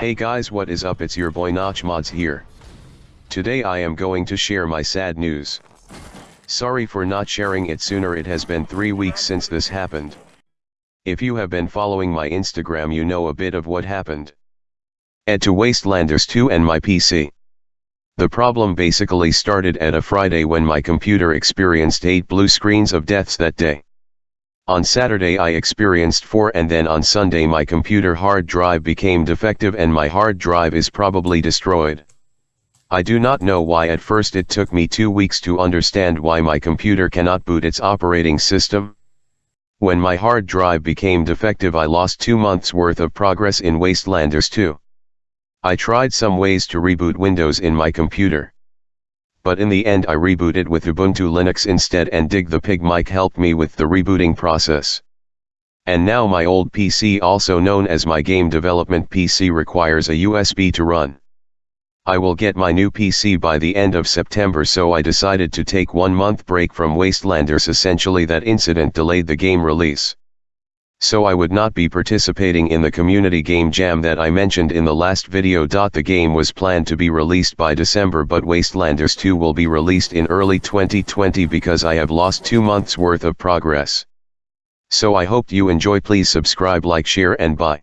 Hey guys what is up it's your boy Notch Mods here. Today I am going to share my sad news. Sorry for not sharing it sooner it has been 3 weeks since this happened. If you have been following my Instagram you know a bit of what happened. Add to Wastelanders 2 and my PC. The problem basically started at a Friday when my computer experienced 8 blue screens of deaths that day. On Saturday I experienced 4 and then on Sunday my computer hard drive became defective and my hard drive is probably destroyed. I do not know why at first it took me 2 weeks to understand why my computer cannot boot its operating system. When my hard drive became defective I lost 2 months worth of progress in Wastelanders 2. I tried some ways to reboot Windows in my computer but in the end I rebooted with Ubuntu Linux instead and Dig the Pig mic helped me with the rebooting process. And now my old PC also known as my game development PC requires a USB to run. I will get my new PC by the end of September so I decided to take one month break from Wastelanders essentially that incident delayed the game release so I would not be participating in the community game jam that I mentioned in the last video. The game was planned to be released by December but Wastelanders 2 will be released in early 2020 because I have lost 2 months worth of progress. So I hope you enjoy please subscribe like share and bye.